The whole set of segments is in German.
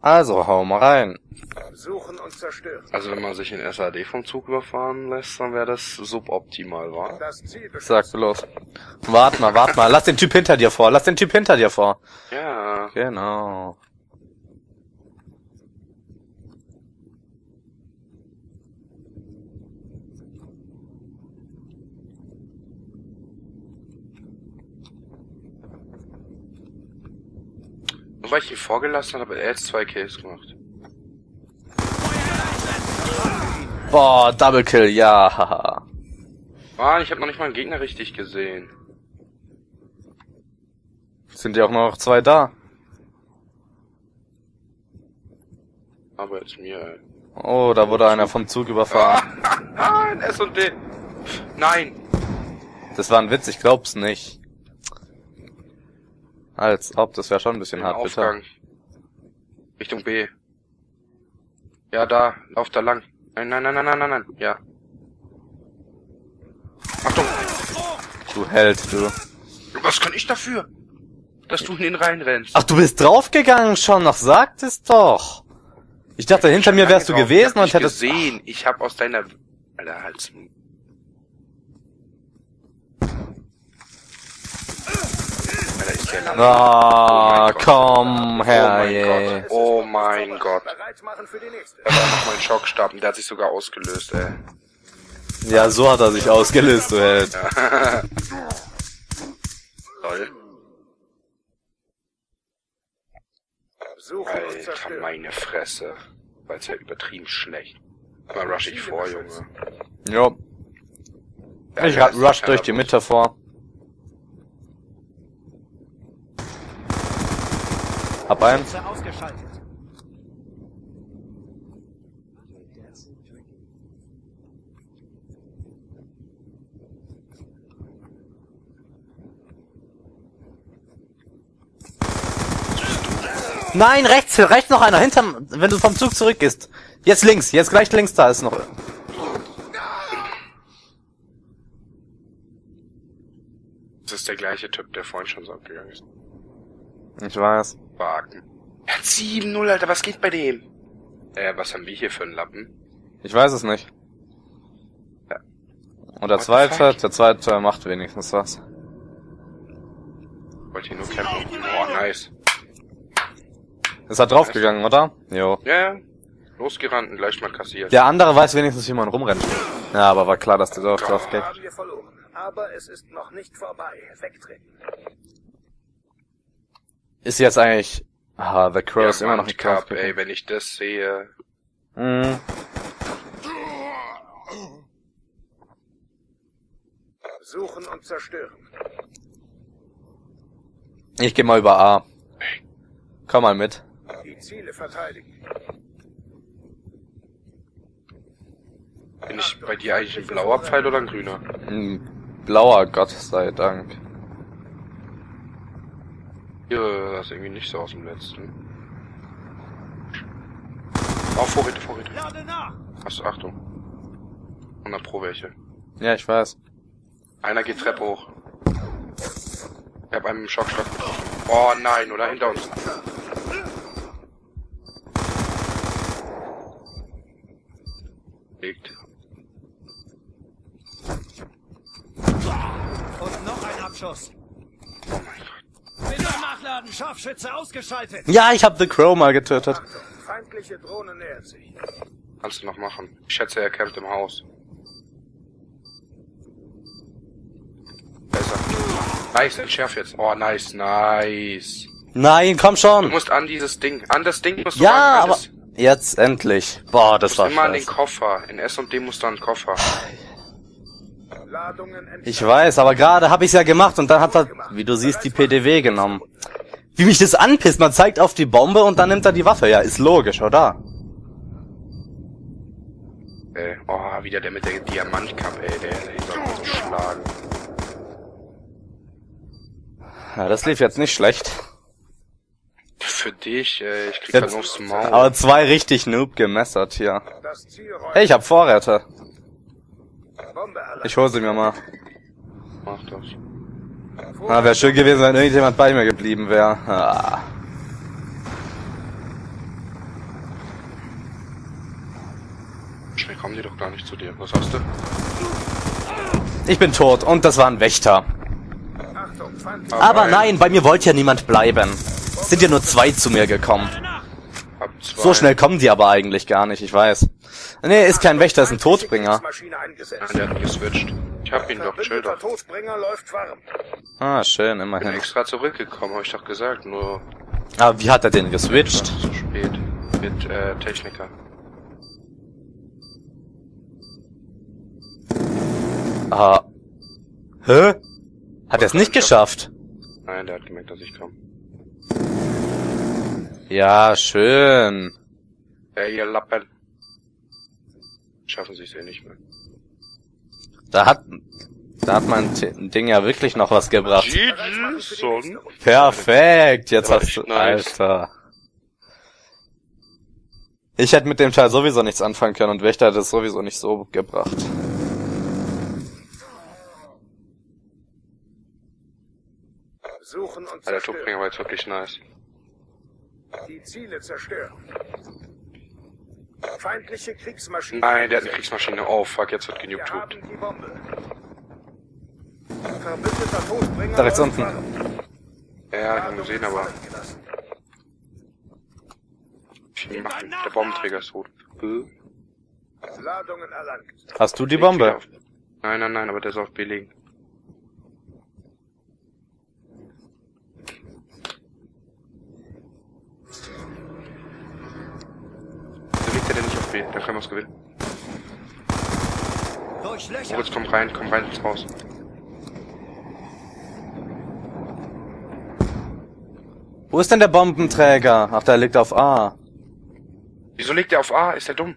Also, hau mal rein. Suchen und zerstören. Also wenn man sich in SAD vom Zug überfahren lässt, dann wäre das suboptimal, wa? Das Ziel Sag bloß. Wart mal, wart mal. Lass den Typ hinter dir vor. Lass den Typ hinter dir vor. Ja. Genau. Weil ich ihn vorgelassen habe, hat er jetzt zwei Kills gemacht. Boah, Double Kill, ja. haha. Mann, ich habe noch nicht mal einen Gegner richtig gesehen. Sind ja auch noch zwei da. Aber jetzt mir, ey. Oh, da wurde einer vom Zug überfahren. Ah, ein S&D. Nein. Das war ein Witz, ich glaub's nicht. Als ob, das wäre schon ein bisschen hart, bitte. Richtung B. Ja, da. Lauf da lang. Nein, nein, nein, nein, nein, nein, nein. Ja. Achtung. Du Held, du. Was kann ich dafür? Dass du in den reinrennst. Ach, du bist draufgegangen schon noch, sagt es doch. Ich dachte, hinter mir wärst du gewesen ich hab und hättest... gesehen. Ich hab aus deiner... Alter, Hals. Ah, Oh mein Gott. komm Oh her, mein je. Gott. Oh mein Gott. Da war noch mein Schockstab der hat sich sogar ausgelöst, ey. Ja, so hat er sich ausgelöst, du Held. Toll. Alter, meine Fresse. War jetzt ja übertrieben schlecht. Aber rush ich vor, Junge. Jo. Ja, Ich rush durch die Mitte vor. Hab einen. ausgeschaltet. Nein, rechts, rechts noch einer, hinterm, wenn du vom Zug zurückgehst. Jetzt links, jetzt gleich links, da ist noch. Das ist der gleiche Typ, der vorhin schon so abgegangen ist. Ich weiß. Wagen. Er hat 7-0, Alter, was geht bei dem? Äh, was haben wir hier für einen Lappen? Ich weiß es nicht. Ja. Und der What zweite, der zweite macht wenigstens was. Wollte hier nur campen. Oh, nice. Ist er draufgegangen, oder? Jo. Ja, ja. Losgerannt und gleich mal kassiert. Der andere weiß wenigstens, wie man rumrennt. Ja, aber war klar, dass der drauf, drauf geht. Aber es ist noch nicht vorbei. Wegtreten. Ist jetzt eigentlich... Ah, The Crow ist immer noch nicht Cup, ey, wenn ich das sehe. Mhm. Suchen und zerstören. Ich geh mal über A. Komm mal mit. Die Ziele verteidigen. Bin ich bei dir eigentlich ein blauer Pfeil oder ein grüner? Ein blauer Gott sei Dank. Ja, das ist irgendwie nicht so aus dem letzten. Oh, Vorräte, Vorräte. Lade nach! Achso, Achtung. 100 pro welche. Ja, ich weiß. Einer geht Treppe hoch. Ich hab einen im Schockstock getroffen. Oh nein, oder hinter uns. Liegt. Und noch ein Abschuss. Oh mein Gott. Bitte nachladen, Scharfschütze ausgeschaltet. Ja, ich hab The Crow mal getötet. Achtung, feindliche Drohne nähert sich. Kannst du noch machen. Ich schätze, er campt im Haus. Besser. Nice, entschärf jetzt. Oh, nice, nice. Nein, komm Du schon. musst an dieses Ding. An das Ding musst du Ja, aber Das- jetzt endlich. Boah, das Du war immer an den. Koffer. In S&D musst du an den Koffer. Ich weiß, aber gerade hab ich's ja gemacht und dann hat er, wie du siehst, die PDW genommen. Wie mich das anpisst, man zeigt auf die Bombe und dann nimmt er die Waffe. Ja, ist logisch, oder? Ey, oh, wieder der mit der Diamantkappe, ey, der, der soll uns schlagen. Ja, das lief jetzt nicht schlecht. Für dich, ey, ich krieg Jetzt- dann aufs Maul. Aber zwei richtig noob gemessert hier. Hey, ich hab Vorräte. Ich hol sie mir mal. Mach das. Ah, wäre schön gewesen, wenn irgendjemand bei mir geblieben wäre. Ah. Schnell kommen die doch gar nicht zu dir. Was hast du? Ich bin tot und das war ein Wächter. Ah, aber, nein, bei mir wollte ja niemand bleiben. Es sind ja nur zwei zu mir gekommen. So schnell kommen die aber eigentlich gar nicht, ich weiß. Nee, ist kein Wächter, ist ein Todbringer. Ja, der hat geswitcht. Ich hab ihn doch, doch. Todbringer läuft warm. Ah, schön, Bin immerhin. extra zurückgekommen, hab ich doch gesagt, nur Ah, wie hat er den geswitcht? zu spät. Mit äh, Techniker. Ah. Hä? Hat er es nicht geschafft? Nein, der hat gemerkt, dass ich komme. Ja, schön. Ey, ihr Lappen. Schaffen sie es eh nicht mehr. Da hat, da hat mein T- Ding ja wirklich noch was gebracht. GG, Son. Perfekt, jetzt hast du, nice. Alter. Ich hätte mit dem Teil sowieso nichts anfangen können und Wächter hat es sowieso nicht so gebracht. Suchen und zerstören. Todbringer war jetzt wirklich nice. Die Ziele zerstören. Feindliche Kriegsmaschine. Nein, der hat eine. Kriegsmaschine. Oh, fuck, jetzt wird. Verbündeter Todbringer Da rechts unten. Ja, ich hab Ladung gesehen, aber gelassen. viel machen. Der Bombenträger ist tot. Ladungen erlangt. Hast du die Bombe? Nein, nein, nein, aber der ist auf B liegen. Wieso B? Dann können wir es gewinnen. Moritz, komm rein, komm rein ins Haus. Wo ist denn der Bombenträger? Ach, der liegt auf A. Wieso liegt der auf A? Ist der dumm?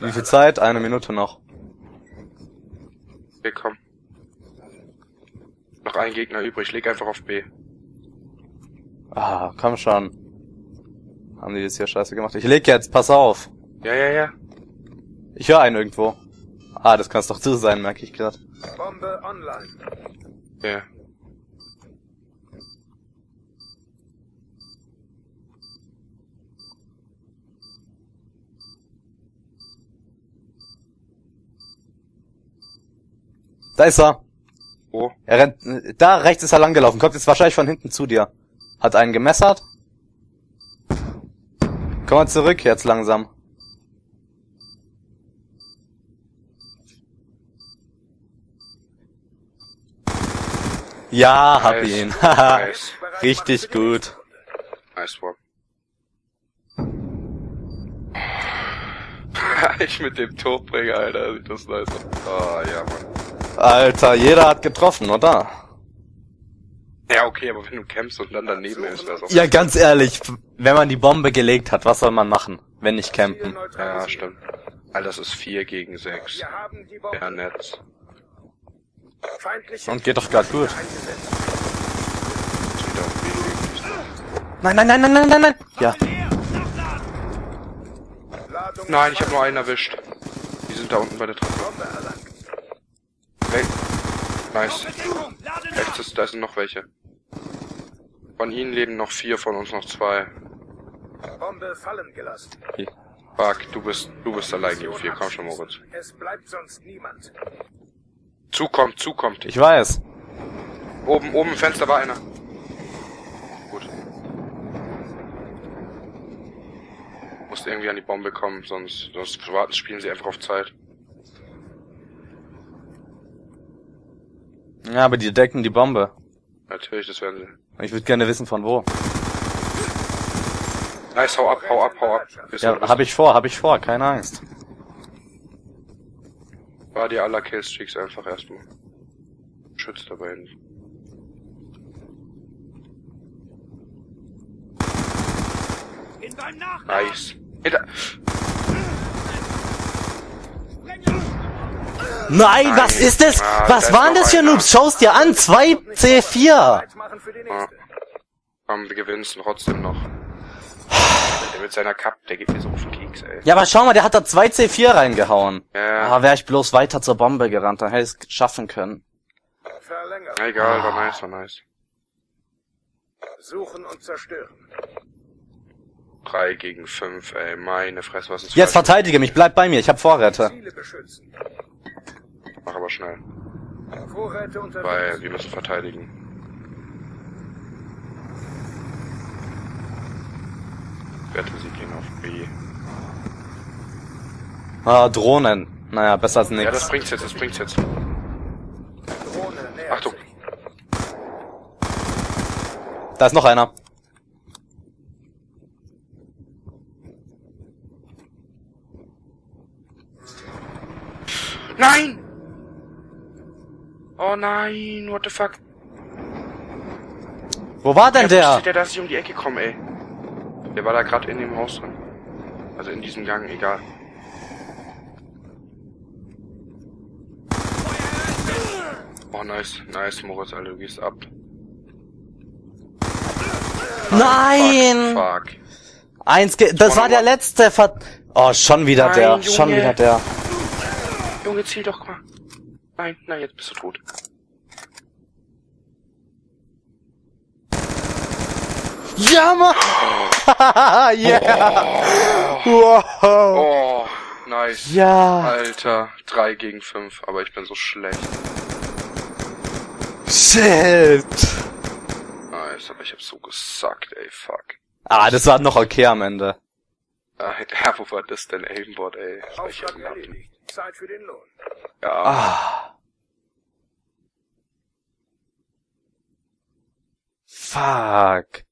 Wie viel Zeit? Eine Minute noch. Komm. Noch ein Gegner übrig, leg einfach auf B. Ah, komm schon. Haben die das hier scheiße gemacht? Ich leg jetzt, pass auf. Ja, ja, ja. Ich höre einen irgendwo. Ah, das kannst doch du sein, merke ich gerade. Bombe online. Ja. Da ist er. Wo? Er rennt, da rechts ist er langgelaufen, kommt jetzt wahrscheinlich von hinten zu dir. Hat einen gemessert. Komm mal zurück, jetzt langsam. Ja, hab Nice. ihn. Haha. Nice. Richtig gut. Nice one. ich mit dem Todbringer, Alter, sieht das nice aus. Oh, ja, Mann. Alter, jeder hat getroffen, oder? Ja, okay, aber wenn du campst und dann daneben ist, wär's auch... Ja, ganz ehrlich, wenn man die Bombe gelegt hat, was soll man machen, wenn nicht campen? Ja, stimmt. Alter, das ist 4 gegen 6. Wir haben die Bombe. Ja, nett. Und geht doch grad gut. Nein, nein, nein, nein, nein, nein, nein. Ja. Nein, ich habe nur einen erwischt. Die sind da unten bei der Treppe. Nice. Rechts ist, da sind noch welche. Von ihnen leben noch vier, von uns noch zwei. Bombe fallen gelassen. Fuck, du bist, du bist allein, U4. Komm schon, Moritz. Es bleibt sonst niemand. Zukommt, zukommt. Ich weiß. Oben, oben im Fenster war einer. Gut. Musst irgendwie an die Bombe kommen, sonst, sonst warten, spielen sie einfach auf Zeit. Ja, aber die decken die Bombe. Natürlich, das werden sie. Ich würde gerne wissen, von wo. Nice, hau ab, hau ab, hau ab. Bis Ja, hab ich vor, hab ich vor, keine Angst. War dir aller Killstreaks einfach erstmal. Schützt dabei nicht. In beim Nachladen. Nice. Hinter. Nein, was ist das? Ah, da Was waren das für. Noobs? Schau's dir an, 2 C4. Zeit machen für die Ja. nächste. Komm, wir gewinnen es trotzdem noch. Der mit seiner Cup, der geht mir so auf den Keks, ey. Ja, aber schau mal, der hat da 2 C4 reingehauen. Ja. Ah, wäre ich bloß weiter zur Bombe gerannt, dann hätte ich es schaffen können. Egal, war nice, war nice. Suchen und zerstören. Drei gegen fünf, ey, meine Fresse, was ist Jetzt falsch? verteidige mich, bleib bei mir, ich hab Vorräte. Mach aber schnell, Vorräte unterwegs. weil wir müssen verteidigen. Werte, sie gehen auf B. Ah, Drohnen. Naja, besser als Ja, das bringt's jetzt, das bringt's jetzt. Drohne nähert Achtung. sich. Da ist noch einer. Nein! Oh nein, what the fuck? Wo war denn der? wusste der, dass ich um die Ecke komme, ey. Der war da gerade in dem Haus drin. Also in diesem Gang, egal. Oh, nice, nice, Moritz, Alter, du gehst ab. Nein! Fuck, fuck. Eins, ge das war der letzte Ver Oh, schon wieder Nein, der, Junge. schon wieder der. Junge, zieh doch mal. Nein, nein, jetzt bist du tot. Ja, Mann! yeah! Wow! Oh, nice. Ja! Alter, drei gegen fünf, aber ich bin so schlecht. Shit! Nice, aber ich hab so gesackt, ey, fuck. Ah, das war noch okay am Ende. Ah, ja, wo war das denn, Aimbot, ey? Das war ich Auftrag am Lachen. erledigt. Zeit für den Lohn. Ja, Ah. Fuck.